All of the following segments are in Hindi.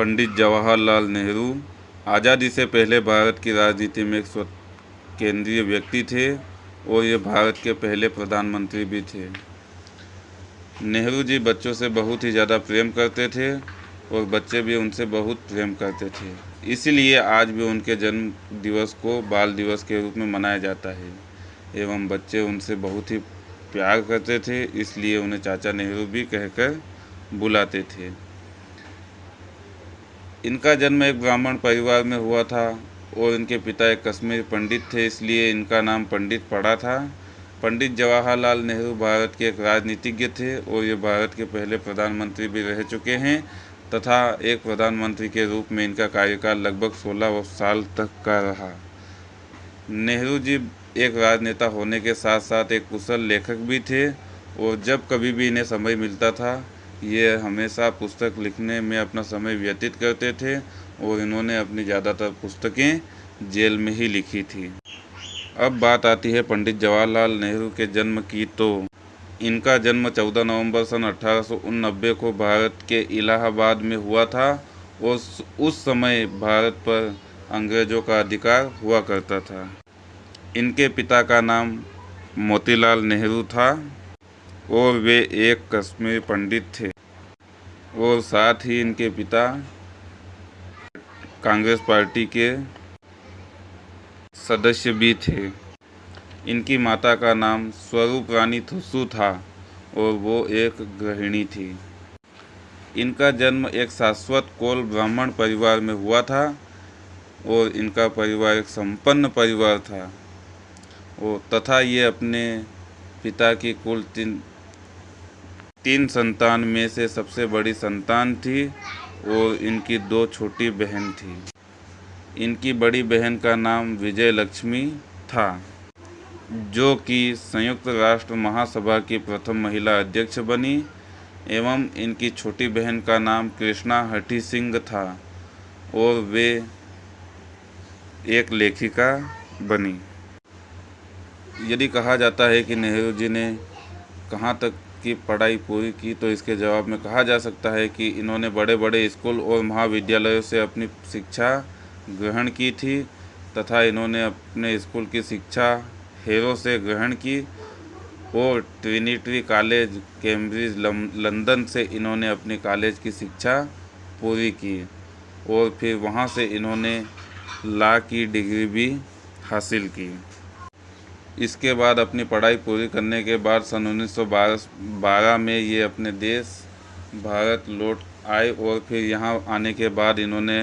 पंडित जवाहरलाल नेहरू आज़ादी से पहले भारत की राजनीति में एक केंद्रीय व्यक्ति थे और ये भारत के पहले प्रधानमंत्री भी थे। नेहरू जी बच्चों से बहुत ही ज़्यादा प्रेम करते थे और बच्चे भी उनसे बहुत प्रेम करते थे। इसीलिए आज भी उनके जन्म दिवस को बाल दिवस के रूप में मनाया जाता है एवं बच्चे उनसे बहुत ही प्यार करते थे, इसलिए उन्हें चाचा नेहरू भी कहकर बुलाते थे। इनका जन्म एक ब्राह्मण परिवार में हुआ था और इनके पिता एक कश्मीर पंडित थे, इसलिए इनका नाम पंडित पड़ा था। पंडित जवाहरलाल नेहरू भारत के एक राजनीतिज्ञ थे और ये भारत के पहले प्रधानमंत्री भी रह चुके हैं तथा एक प्रधानमंत्री के रूप में इनका कार्यकाल लगभग 16 साल तक का रहा। नेहरू जी एक राजनेता होने के साथ साथ एक कुशल लेखक भी थे और जब कभी भी इन्हें समय मिलता था ये हमेशा पुस्तक लिखने में अपना समय व्यतीत करते थे और इन्होंने अपनी ज़्यादातर पुस्तकें जेल में ही लिखी थी। अब बात आती है पंडित जवाहरलाल नेहरू के जन्म की तो। इनका जन्म 14 नवंबर सन अठारह को भारत के इलाहाबाद में हुआ था और उस समय भारत पर अंग्रेज़ों का अधिकार हुआ करता था। इनके पिता का नाम मोतीलाल नेहरू था। और वे एक कश्मीर पंडित थे। और साथ ही इनके पिता, कांग्रेस पार्टी के सदस्य भी थे। इनकी माता का नाम स्वरूप रानी थुसु था और वो एक गृहिणी थी। इनका जन्म एक शाश्वत कोल ब्राह्मण परिवार में हुआ था और इनका परिवार एक संपन्न परिवार था। और तथा ये अपने पिता की कुल तीन तीन संतान में से सबसे बड़ी संतान थी और इनकी दो छोटी बहन थी। इनकी बड़ी बहन का नाम विजय लक्ष्मी था, जो कि संयुक्त राष्ट्र महासभा की प्रथम महिला अध्यक्ष बनी एवं इनकी छोटी बहन का नाम कृष्णा हठी सिंह था और वे एक लेखिका बनी। यदि कहा जाता है कि नेहरू जी ने कहाँ तक की पढ़ाई पूरी की तो इसके जवाब में कहा जा सकता है कि इन्होंने बड़े बड़े स्कूल और महाविद्यालयों से अपनी शिक्षा ग्रहण की थी तथा इन्होंने अपने स्कूल की शिक्षा हेरो से ग्रहण की और ट्रिनिटी कॉलेज, कैम्ब्रिज लंदन से इन्होंने अपनी कॉलेज की शिक्षा पूरी की और फिर वहाँ से इन्होंने ला की डिग्री भी हासिल की। इसके बाद अपनी पढ़ाई पूरी करने के बाद सन उन्नीस बारह में ये अपने देश, भारत लौट आए और फिर यहाँ आने के बाद इन्होंने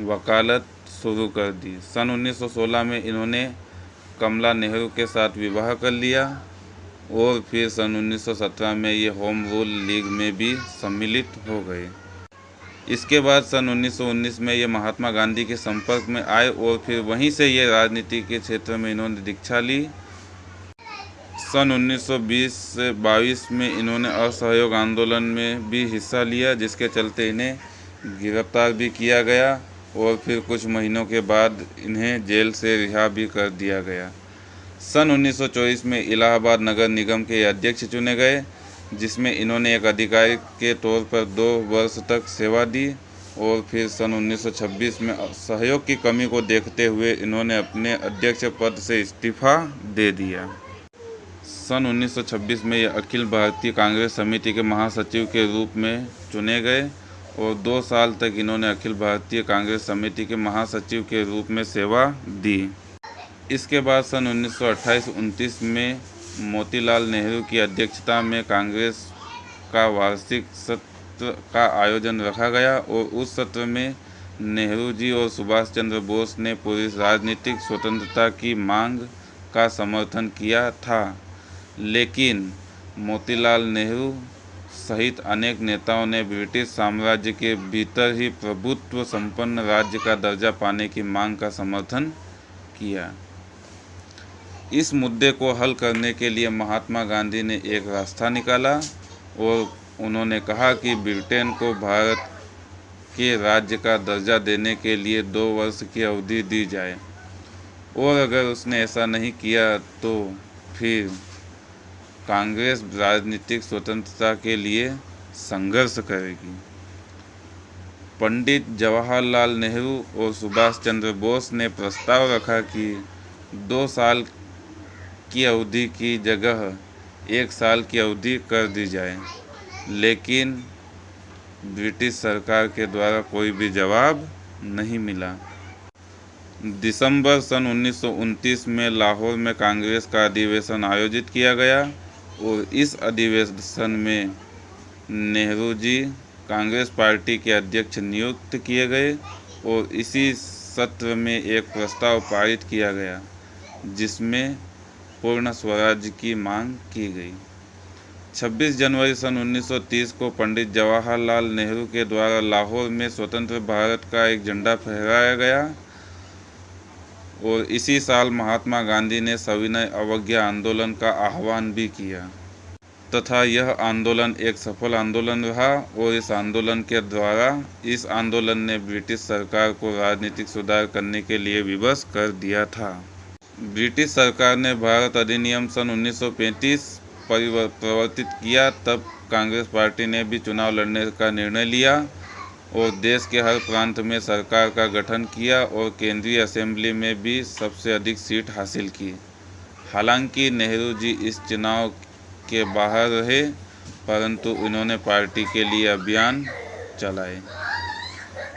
वकालत शुरू कर दी। सन 1916 में इन्होंने कमला नेहरू के साथ विवाह कर लिया और फिर सन 1917 में ये होम रूल लीग में भी सम्मिलित हो गए। इसके बाद सन 1919 में ये महात्मा गांधी के संपर्क में आए और फिर वहीं से ये राजनीति के क्षेत्र में इन्होंने दीक्षा ली। सन 1920 से 22 में इन्होंने असहयोग आंदोलन में भी हिस्सा लिया, जिसके चलते इन्हें गिरफ़्तार भी किया गया और फिर कुछ महीनों के बाद इन्हें जेल से रिहा भी कर दिया गया। सन 1924 में इलाहाबाद नगर निगम के अध्यक्ष चुने गए, जिसमें इन्होंने एक अधिकारी के तौर पर दो वर्ष तक सेवा दी और फिर सन 1926 में सहयोग की कमी को देखते हुए इन्होंने अपने अध्यक्ष पद से इस्तीफा दे दिया। सन 1926 में ये अखिल भारतीय कांग्रेस समिति के महासचिव के रूप में चुने गए और दो साल तक इन्होंने अखिल भारतीय कांग्रेस समिति के महासचिव के रूप में सेवा दी। इसके बाद सन 1928-29 में मोतीलाल नेहरू की अध्यक्षता में कांग्रेस का वार्षिक सत्र का आयोजन रखा गया और उस सत्र में नेहरू जी और सुभाष चंद्र बोस ने पूरी राजनीतिक स्वतंत्रता की मांग का समर्थन किया था। लेकिन मोतीलाल नेहरू सहित अनेक नेताओं ने ब्रिटिश साम्राज्य के भीतर ही प्रभुत्व संपन्न राज्य का दर्जा पाने की मांग का समर्थन किया। इस मुद्दे को हल करने के लिए महात्मा गांधी ने एक रास्ता निकाला और उन्होंने कहा कि ब्रिटेन को भारत के राज्य का दर्जा देने के लिए दो वर्ष की अवधि दी जाए। और अगर उसने ऐसा नहीं किया तो फिर कांग्रेस राजनीतिक स्वतंत्रता के लिए संघर्ष करेगी। पंडित जवाहरलाल नेहरू और सुभाष चंद्र बोस ने प्रस्ताव रखा कि दो साल की अवधि की जगह एक साल की अवधि कर दी जाए, लेकिन ब्रिटिश सरकार के द्वारा कोई भी जवाब नहीं मिला। दिसंबर सन उन्नीस सौ उनतीस में लाहौर में कांग्रेस का अधिवेशन आयोजित किया गया। और इस अधिवेशन में नेहरू जी कांग्रेस पार्टी के अध्यक्ष नियुक्त किए गए और इसी सत्र में एक प्रस्ताव पारित किया गया, जिसमें पूर्ण स्वराज की मांग की गई। 26 जनवरी सन 1930 को पंडित जवाहरलाल नेहरू के द्वारा लाहौर में स्वतंत्र भारत का एक झंडा फहराया गया। और इसी साल महात्मा गांधी ने सविनय अवज्ञा आंदोलन का आह्वान भी किया। तथा यह आंदोलन एक सफल आंदोलन रहा और इस आंदोलन के द्वारा इस आंदोलन ने ब्रिटिश सरकार को राजनीतिक सुधार करने के लिए विवश कर दिया था। ब्रिटिश सरकार ने भारत अधिनियम सन 1935 परिवर्तित किया, तब कांग्रेस पार्टी ने भी चुनाव लड़ने का निर्णय लिया। और देश के हर प्रांत में सरकार का गठन किया और केंद्रीय असेंबली में भी सबसे अधिक सीट हासिल की। हालाँकि नेहरू जी इस चुनाव के बाहर रहे, परंतु इन्होंने पार्टी के लिए अभियान चलाए।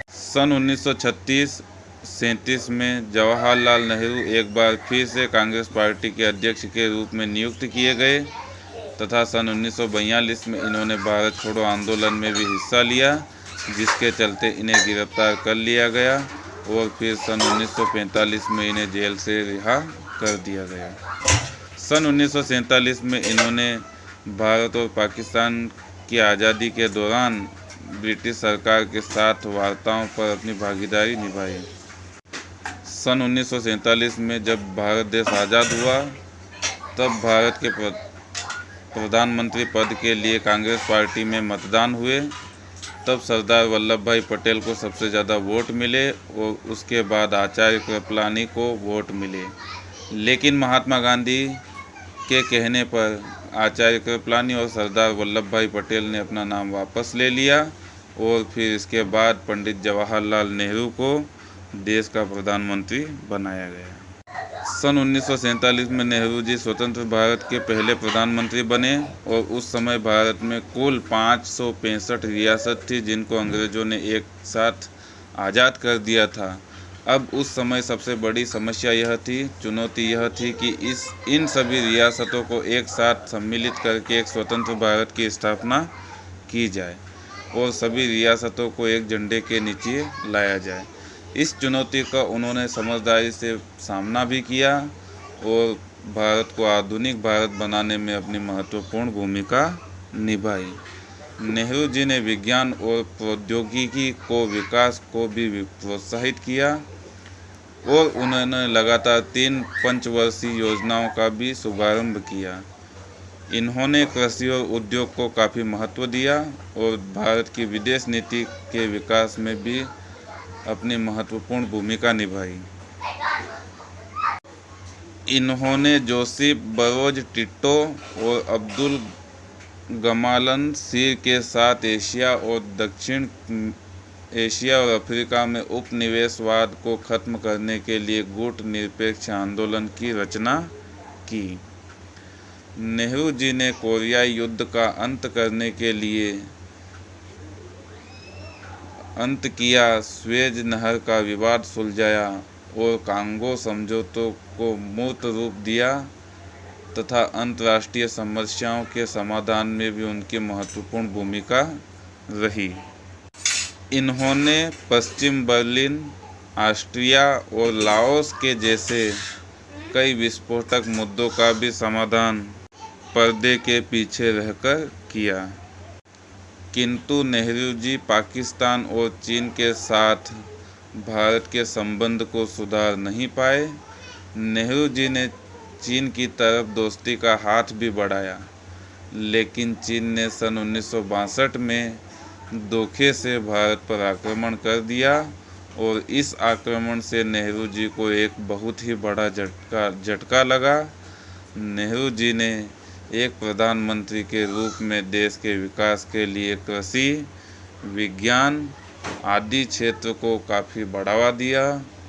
सन 1936 सैंतीस में जवाहरलाल नेहरू एक बार फिर से कांग्रेस पार्टी के अध्यक्ष के रूप में नियुक्त किए गए, तथा सन उन्नीस सौ बयालीस में इन्होंने भारत छोड़ो आंदोलन में भी हिस्सा लिया। जिसके चलते इन्हें गिरफ़्तार कर लिया गया और फिर सन 1945 में इन्हें जेल से रिहा कर दिया गया। सन उन्नीस सौ सैंतालीस में इन्होंने भारत और पाकिस्तान की आज़ादी के दौरान ब्रिटिश सरकार के साथ वार्ताओं पर अपनी भागीदारी निभाई। सन उन्नीस सौ सैंतालीस में जब भारत देश आज़ाद हुआ, तब भारत के प्रधानमंत्री पद के लिए कांग्रेस पार्टी में मतदान हुए तब सरदार वल्लभ भाई पटेल को सबसे ज़्यादा वोट मिले और उसके बाद आचार्य कृपलानी को वोट मिले। लेकिन महात्मा गांधी के कहने पर आचार्य कृपलानी और सरदार वल्लभ भाई पटेल ने अपना नाम वापस ले लिया और फिर इसके बाद पंडित जवाहरलाल नेहरू को देश का प्रधानमंत्री बनाया गया। सन उन्नीस सौ सैंतालीस में नेहरू जी स्वतंत्र भारत के पहले प्रधानमंत्री बने और उस समय भारत में कुल पाँच सौ पैंसठ रियासत थी जिनको अंग्रेज़ों ने एक साथ आज़ाद कर दिया था। अब उस समय सबसे बड़ी समस्या यह थी, चुनौती यह थी कि इस, इन सभी रियासतों को एक साथ सम्मिलित करके एक स्वतंत्र भारत की स्थापना की जाए और सभी रियासतों को एक झंडे के नीचे लाया जाए। इस चुनौती का उन्होंने समझदारी से सामना भी किया और भारत को आधुनिक भारत बनाने में अपनी महत्वपूर्ण भूमिका निभाई। नेहरू जी ने विज्ञान और प्रौद्योगिकी को विकास को भी प्रोत्साहित किया और उन्होंने लगातार तीन पंचवर्षीय योजनाओं का भी शुभारंभ किया। इन्होंने कृषि और उद्योग को काफ़ी महत्व दिया और भारत की विदेश नीति के विकास में भी अपनी महत्वपूर्ण भूमिका निभाई। इन्होंने जोसेफ बरोज टिट्टो और अब्दुल गमालन सिर के साथ एशिया और दक्षिण एशिया और अफ्रीका में उपनिवेशवाद को खत्म करने के लिए गुट निरपेक्ष आंदोलन की रचना की। नेहरू जी ने कोरियाई युद्ध का अंत करने के लिए अंत किया, स्वेज नहर का विवाद सुलझाया और कांगो समझौतों को मूर्त रूप दिया तथा अंतर्राष्ट्रीय समस्याओं के समाधान में भी उनकी महत्वपूर्ण भूमिका रही। इन्होंने पश्चिम बर्लिन, ऑस्ट्रिया और लाओस के जैसे कई विस्फोटक मुद्दों का भी समाधान पर्दे के पीछे रहकर किया। किंतु नेहरू जी पाकिस्तान और चीन के साथ भारत के संबंध को सुधार नहीं पाए। नेहरू जी ने चीन की तरफ़ दोस्ती का हाथ भी बढ़ाया, लेकिन चीन ने सन उन्नीस सौ बासठ में धोखे से भारत पर आक्रमण कर दिया और इस आक्रमण से नेहरू जी को एक बहुत ही बड़ा झटका झटका लगा। नेहरू जी ने एक प्रधानमंत्री के रूप में देश के विकास के लिए कृषि, विज्ञान आदि क्षेत्र को काफ़ी बढ़ावा दिया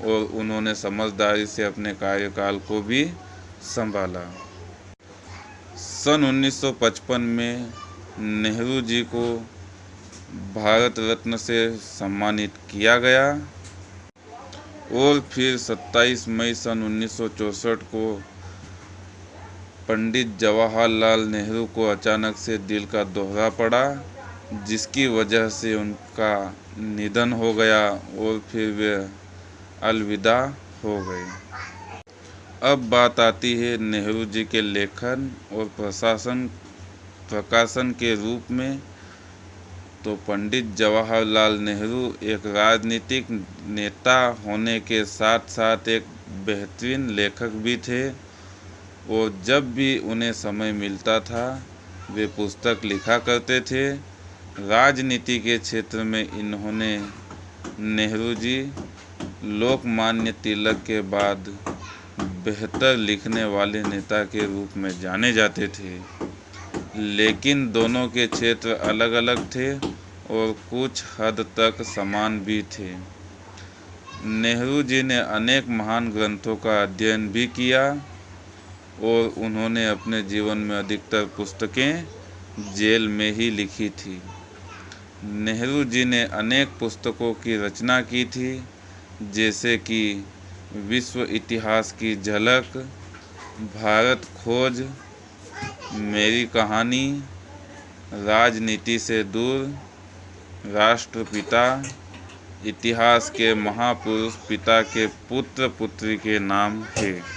और उन्होंने समझदारी से अपने कार्यकाल को भी संभाला। सन 1955 में नेहरू जी को भारत रत्न से सम्मानित किया गया और फिर 27 मई सन 1964 को पंडित जवाहरलाल नेहरू को अचानक से दिल का दोहरा पड़ा, जिसकी वजह से उनका निधन हो गया और फिर वे अलविदा हो गए। अब बात आती है नेहरू जी के लेखन और प्रशासन, प्रकाशन के रूप में। तो पंडित जवाहरलाल नेहरू एक राजनीतिक नेता होने के साथ साथ एक बेहतरीन लेखक भी थे। और जब भी उन्हें समय मिलता था, वे पुस्तक लिखा करते थे। राजनीति के क्षेत्र में इन्होंने नेहरू जी लोकमान्य तिलक के बाद बेहतर लिखने वाले नेता के रूप में जाने जाते थे। लेकिन दोनों के क्षेत्र अलग अलग थे और कुछ हद तक समान भी थे। नेहरू जी ने अनेक महान ग्रंथों का अध्ययन भी किया। और उन्होंने अपने जीवन में अधिकतर पुस्तकें जेल में ही लिखी थी। नेहरू जी ने अनेक पुस्तकों की रचना की थी, जैसे कि विश्व इतिहास की झलक, भारत खोज, मेरी कहानी, राजनीति से दूर, राष्ट्रपिता, इतिहास के महापुरुष, पिता के पुत्र पुत्री के नाम थे।